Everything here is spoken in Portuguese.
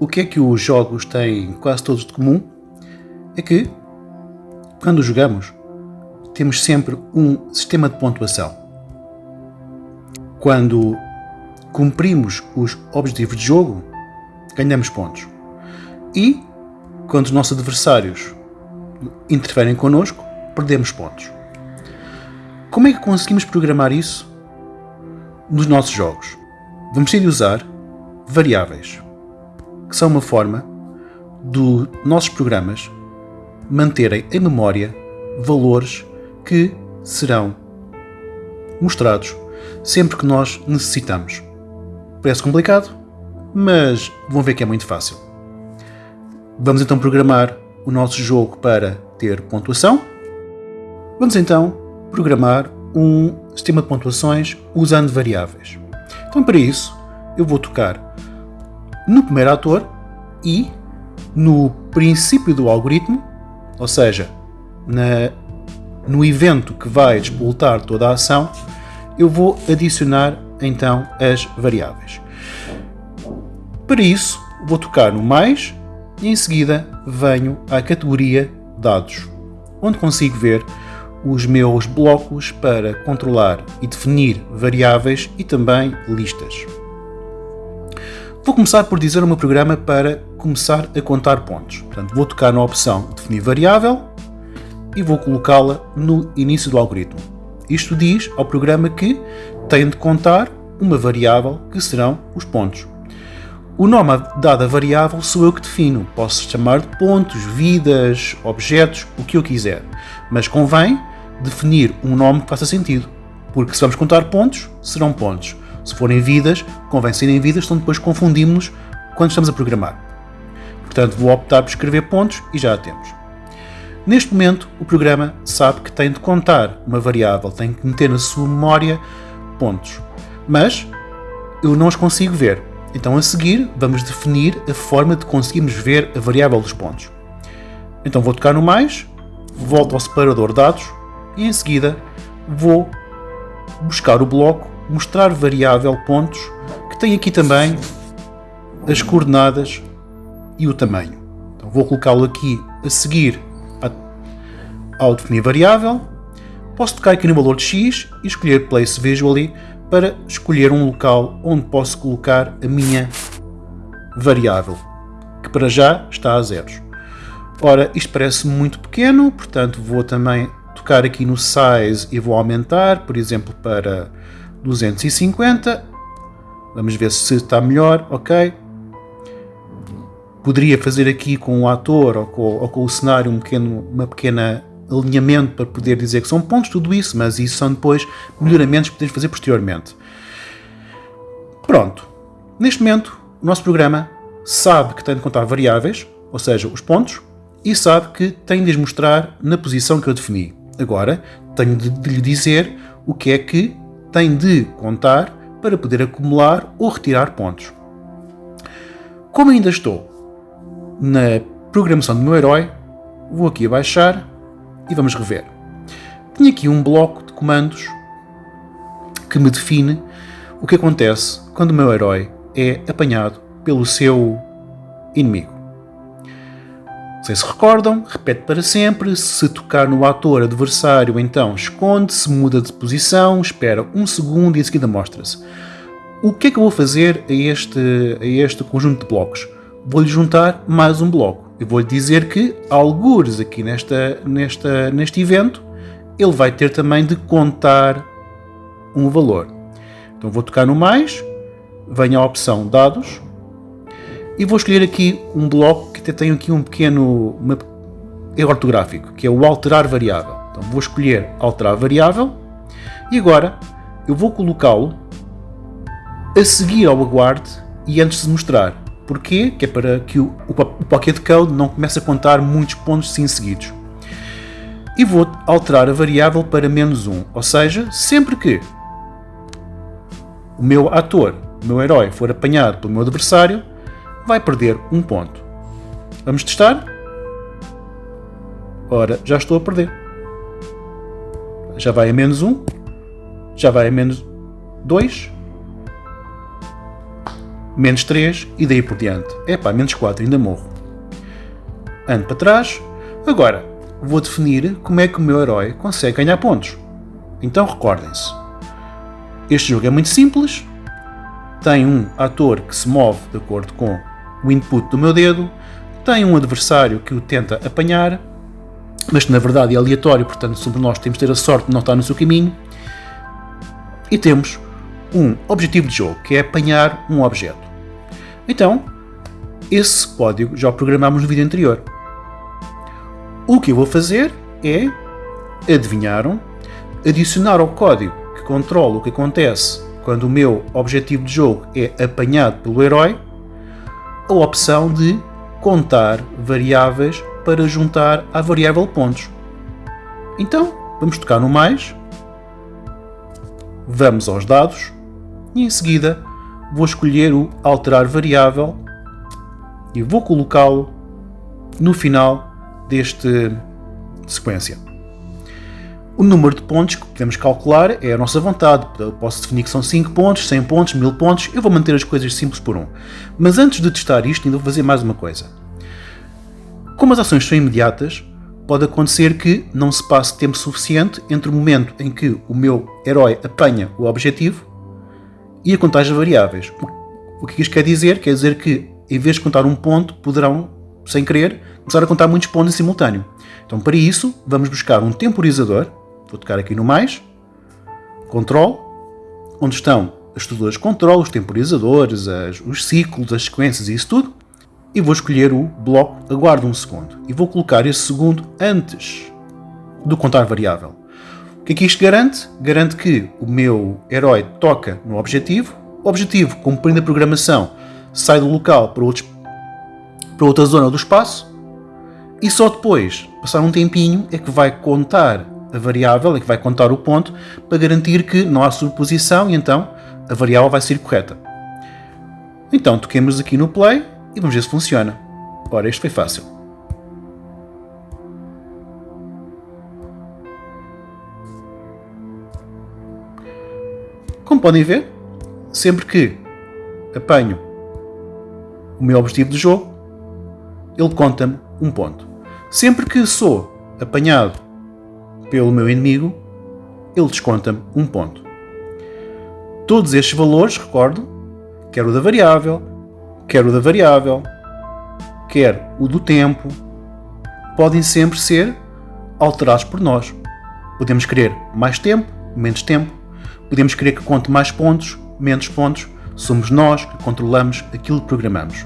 o que é que os jogos têm quase todos de comum é que, quando jogamos, temos sempre um sistema de pontuação. Quando cumprimos os objetivos de jogo, ganhamos pontos. E, quando os nossos adversários interferem connosco, perdemos pontos. Como é que conseguimos programar isso nos nossos jogos? Vamos ter de usar variáveis, que são uma forma dos nossos programas manterem em memória valores que serão mostrados sempre que nós necessitamos. Parece complicado, mas vão ver que é muito fácil. Vamos então programar o nosso jogo para ter pontuação. Vamos então programar um sistema de pontuações usando variáveis. Então, para isso, eu vou tocar no primeiro ator e no princípio do algoritmo, ou seja, na, no evento que vai despoltar toda a ação, eu vou adicionar então as variáveis. Para isso, vou tocar no mais e em seguida venho à categoria dados, onde consigo ver os meus blocos para controlar e definir variáveis e também listas. Vou começar por dizer o meu programa para começar a contar pontos. Portanto, vou tocar na opção definir variável e vou colocá-la no início do algoritmo. Isto diz ao programa que tem de contar uma variável que serão os pontos. O nome dado à variável sou eu que defino. Posso chamar de pontos, vidas, objetos, o que eu quiser. Mas convém definir um nome que faça sentido. Porque se vamos contar pontos, serão pontos. Se forem vidas, convém serem vidas, senão depois confundimos-nos quando estamos a programar. Portanto, vou optar por escrever pontos e já a temos. Neste momento, o programa sabe que tem de contar uma variável, tem que meter na sua memória pontos. Mas eu não os consigo ver. Então, a seguir, vamos definir a forma de conseguirmos ver a variável dos pontos. Então, vou tocar no mais, volto ao separador dados e em seguida vou buscar o bloco mostrar variável pontos que tem aqui também as coordenadas e o tamanho. Então vou colocá-lo aqui a seguir ao definir variável. Posso tocar aqui no valor de x e escolher Place Visually para escolher um local onde posso colocar a minha variável, que para já está a zeros. Ora, isto parece muito pequeno, portanto vou também tocar aqui no size e vou aumentar, por exemplo, para 250. Vamos ver se está melhor, ok. Poderia fazer aqui com o ator ou com, ou com o cenário um pequeno, uma pequena alinhamento para poder dizer que são pontos, tudo isso, mas isso são depois melhoramentos que podemos fazer posteriormente. Pronto. Neste momento, o nosso programa sabe que tem de contar variáveis, ou seja, os pontos, e sabe que tem de os mostrar na posição que eu defini. Agora, tenho de lhe dizer o que é que tem de contar para poder acumular ou retirar pontos. Como ainda estou na programação do meu herói, vou aqui abaixar e vamos rever. Tenho aqui um bloco de comandos que me define o que acontece quando o meu herói é apanhado pelo seu inimigo. Sei se recordam, repete para sempre, se tocar no ator adversário então esconde-se, muda de posição, espera um segundo e em seguida mostra-se. O que é que eu vou fazer a este, a este conjunto de blocos? Vou-lhe juntar mais um bloco. Eu vou-lhe dizer que, algures aqui nesta, nesta, neste evento, ele vai ter também de contar um valor. Então vou tocar no mais, venho à opção dados, e vou escolher aqui um bloco que tem aqui um pequeno erro ortográfico, que é o alterar variável. Então vou escolher alterar variável e agora eu vou colocá-lo a seguir ao aguarde e antes de mostrar. Porquê? Que é para que o, o, o Pocket Code não comece a contar muitos pontos sim seguidos. E vou alterar a variável para menos 1, ou seja, sempre que o meu ator, o meu herói, for apanhado pelo meu adversário, vai perder um ponto. Vamos testar? Ora, já estou a perder. Já vai a menos 1. Já vai a menos 2. menos 3 e daí por diante. Epá, menos 4, ainda morro. Ando para trás. Agora, vou definir como é que o meu herói consegue ganhar pontos. Então recordem-se. Este jogo é muito simples. Tem um ator que se move de acordo com o input do meu dedo. Tem um adversário que o tenta apanhar. Mas que na verdade é aleatório, portanto, sobre nós temos de ter a sorte de não estar no seu caminho. E temos um objetivo de jogo, que é apanhar um objeto. Então, esse código já o programámos no vídeo anterior. O que eu vou fazer é, adivinharam, adicionar ao código que controla o que acontece quando o meu objetivo de jogo é apanhado pelo herói, a opção de contar variáveis para juntar à variável pontos. Então, vamos tocar no mais, vamos aos dados e em seguida vou escolher o alterar variável e vou colocá-lo no final deste sequência. O número de pontos que podemos calcular é a nossa vontade. Eu posso definir que são 5 pontos, 100 pontos, 1000 pontos. Eu vou manter as coisas simples por um. Mas antes de testar isto, ainda vou fazer mais uma coisa. Como as ações são imediatas, pode acontecer que não se passe tempo suficiente entre o momento em que o meu herói apanha o objetivo e a contagem de variáveis. O que isto quer dizer? Quer dizer que, em vez de contar um ponto, poderão, sem querer, começar a contar muitos pontos em simultâneo. Então, para isso, vamos buscar um temporizador. Vou tocar aqui no mais. Control. Onde estão as estruturas de controle, os temporizadores, as, os ciclos, as sequências e isso tudo. E vou escolher o bloco aguardo um segundo. E vou colocar esse segundo antes do contar variável. O que é que isto garante? Garante que o meu herói toca no objetivo, o objetivo, cumprindo a programação, sai do local para, outros, para outra zona do espaço e só depois, passar um tempinho, é que vai contar a variável, é que vai contar o ponto para garantir que não há superposição e então a variável vai ser correta. Então toquemos aqui no play e vamos ver se funciona. Ora, isto foi fácil. Como podem ver, sempre que apanho o meu objetivo de jogo, ele conta-me um ponto. Sempre que sou apanhado pelo meu inimigo, ele desconta-me um ponto. Todos estes valores, recordo, quer o da variável, quer o da variável, quer o do tempo, podem sempre ser alterados por nós. Podemos querer mais tempo, menos tempo, Podemos querer que conte mais pontos, menos pontos, somos nós que controlamos aquilo que programamos.